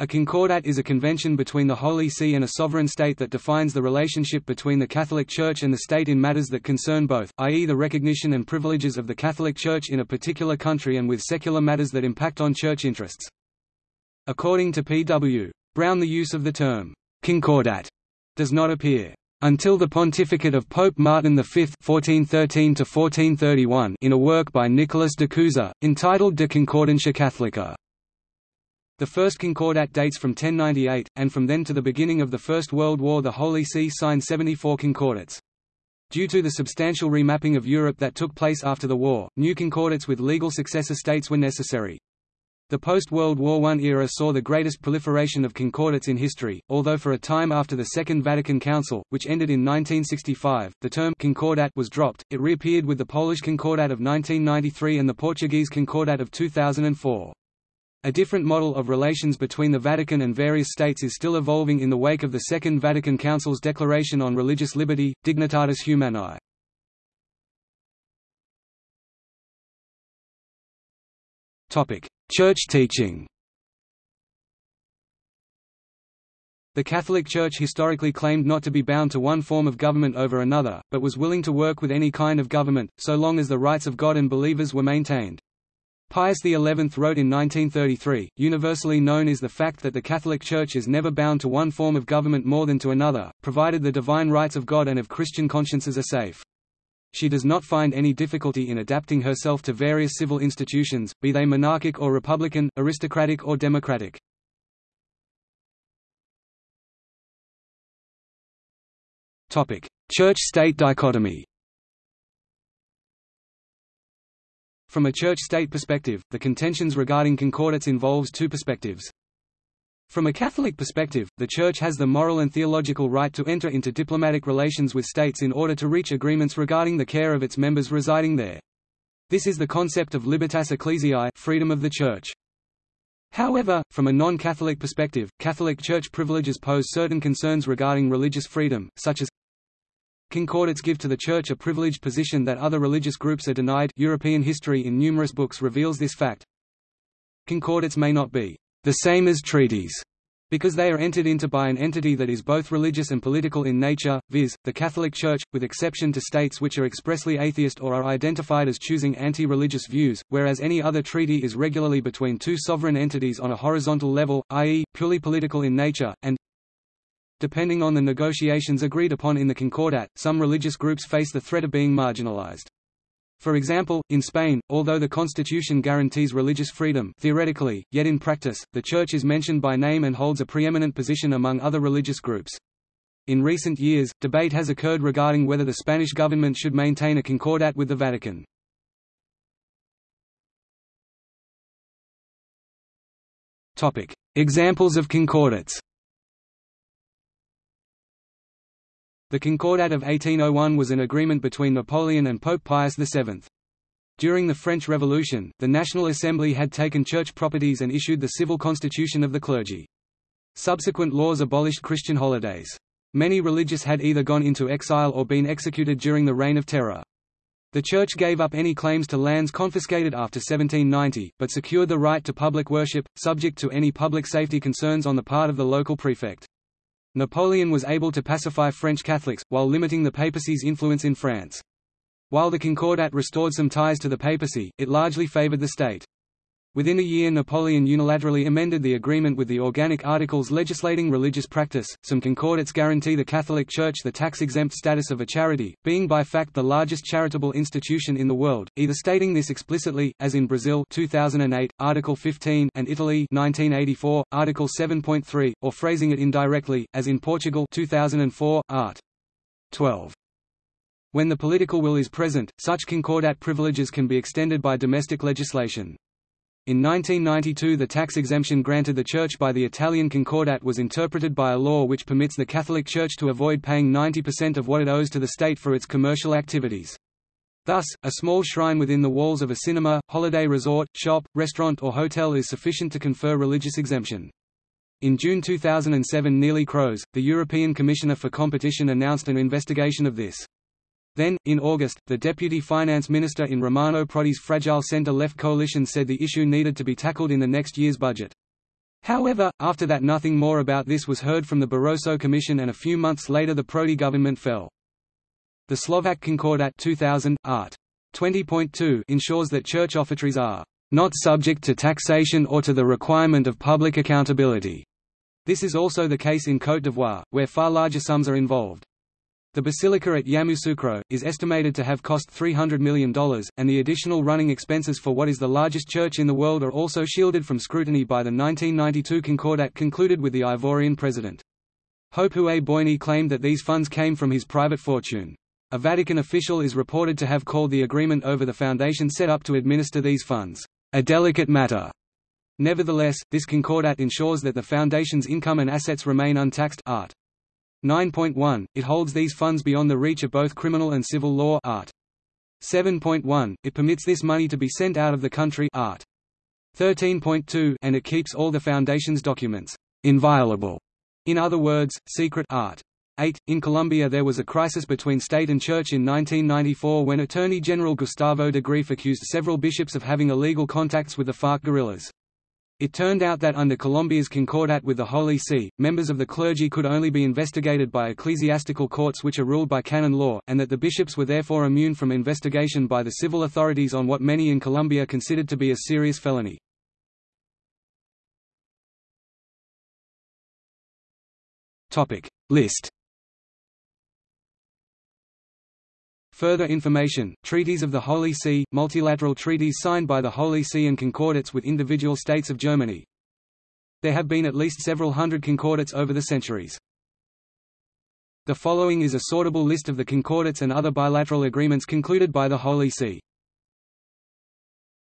A concordat is a convention between the Holy See and a sovereign state that defines the relationship between the Catholic Church and the state in matters that concern both, i.e. the recognition and privileges of the Catholic Church in a particular country and with secular matters that impact on church interests. According to P.W. Brown the use of the term, concordat, does not appear until the pontificate of Pope Martin V (1413–1431) in a work by Nicholas de Cusa, entitled De Concordantia Catholica. The first Concordat dates from 1098, and from then to the beginning of the First World War the Holy See signed 74 concordats. Due to the substantial remapping of Europe that took place after the war, new concordats with legal successor states were necessary. The post-World War I era saw the greatest proliferation of concordats in history, although for a time after the Second Vatican Council, which ended in 1965, the term «concordat» was dropped, it reappeared with the Polish Concordat of 1993 and the Portuguese Concordat of 2004. A different model of relations between the Vatican and various states is still evolving in the wake of the Second Vatican Council's Declaration on Religious Liberty, Dignitatis Humanae. Church teaching The Catholic Church historically claimed not to be bound to one form of government over another, but was willing to work with any kind of government, so long as the rights of God and believers were maintained. Pius XI wrote in 1933, universally known is the fact that the Catholic Church is never bound to one form of government more than to another, provided the divine rights of God and of Christian consciences are safe. She does not find any difficulty in adapting herself to various civil institutions, be they monarchic or republican, aristocratic or democratic. Church-state dichotomy From a church-state perspective, the contentions regarding concordats involves two perspectives. From a Catholic perspective, the Church has the moral and theological right to enter into diplomatic relations with states in order to reach agreements regarding the care of its members residing there. This is the concept of libertas ecclesiae freedom of the Church. However, from a non-Catholic perspective, Catholic Church privileges pose certain concerns regarding religious freedom, such as Concordats give to the Church a privileged position that other religious groups are denied European history in numerous books reveals this fact. Concordats may not be the same as treaties, because they are entered into by an entity that is both religious and political in nature, viz., the Catholic Church, with exception to states which are expressly atheist or are identified as choosing anti-religious views, whereas any other treaty is regularly between two sovereign entities on a horizontal level, i.e., purely political in nature, and Depending on the negotiations agreed upon in the Concordat, some religious groups face the threat of being marginalized. For example, in Spain, although the constitution guarantees religious freedom theoretically, yet in practice, the Church is mentioned by name and holds a preeminent position among other religious groups. In recent years, debate has occurred regarding whether the Spanish government should maintain a concordat with the Vatican. Examples of concordats The Concordat of 1801 was an agreement between Napoleon and Pope Pius VII. During the French Revolution, the National Assembly had taken church properties and issued the civil constitution of the clergy. Subsequent laws abolished Christian holidays. Many religious had either gone into exile or been executed during the Reign of Terror. The Church gave up any claims to lands confiscated after 1790, but secured the right to public worship, subject to any public safety concerns on the part of the local prefect. Napoleon was able to pacify French Catholics, while limiting the papacy's influence in France. While the Concordat restored some ties to the papacy, it largely favored the state. Within a year Napoleon unilaterally amended the agreement with the organic articles legislating religious practice. Some concordats guarantee the Catholic Church the tax-exempt status of a charity, being by fact the largest charitable institution in the world, either stating this explicitly as in Brazil 2008 Article 15 and Italy 1984 Article 7.3 or phrasing it indirectly as in Portugal 2004 Art 12. When the political will is present, such concordat privileges can be extended by domestic legislation. In 1992 the tax exemption granted the Church by the Italian Concordat was interpreted by a law which permits the Catholic Church to avoid paying 90% of what it owes to the state for its commercial activities. Thus, a small shrine within the walls of a cinema, holiday resort, shop, restaurant or hotel is sufficient to confer religious exemption. In June 2007 Neelie Kroes, the European Commissioner for Competition announced an investigation of this. Then, in August, the deputy finance minister in Romano Prodi's fragile centre-left coalition said the issue needed to be tackled in the next year's budget. However, after that nothing more about this was heard from the Barroso Commission and a few months later the Prodi government fell. The Slovak Concordat 2000, art. 20.2 ensures that church offertories are not subject to taxation or to the requirement of public accountability. This is also the case in Côte d'Ivoire, where far larger sums are involved. The basilica at Yamoussoukro, is estimated to have cost $300 million, and the additional running expenses for what is the largest church in the world are also shielded from scrutiny by the 1992 Concordat concluded with the Ivorian president. Houphouët Boigny claimed that these funds came from his private fortune. A Vatican official is reported to have called the agreement over the foundation set up to administer these funds, a delicate matter. Nevertheless, this concordat ensures that the foundation's income and assets remain untaxed art. 9.1, it holds these funds beyond the reach of both criminal and civil law art. 7.1, it permits this money to be sent out of the country art. 13.2, and it keeps all the foundation's documents inviolable, in other words, secret art. 8. In Colombia there was a crisis between state and church in 1994 when Attorney General Gustavo de Greiff accused several bishops of having illegal contacts with the FARC guerrillas. It turned out that under Colombia's Concordat with the Holy See, members of the clergy could only be investigated by ecclesiastical courts which are ruled by canon law, and that the bishops were therefore immune from investigation by the civil authorities on what many in Colombia considered to be a serious felony. List Further information, Treaties of the Holy See, multilateral treaties signed by the Holy See and concordats with individual states of Germany. There have been at least several hundred concordats over the centuries. The following is a sortable list of the concordats and other bilateral agreements concluded by the Holy See.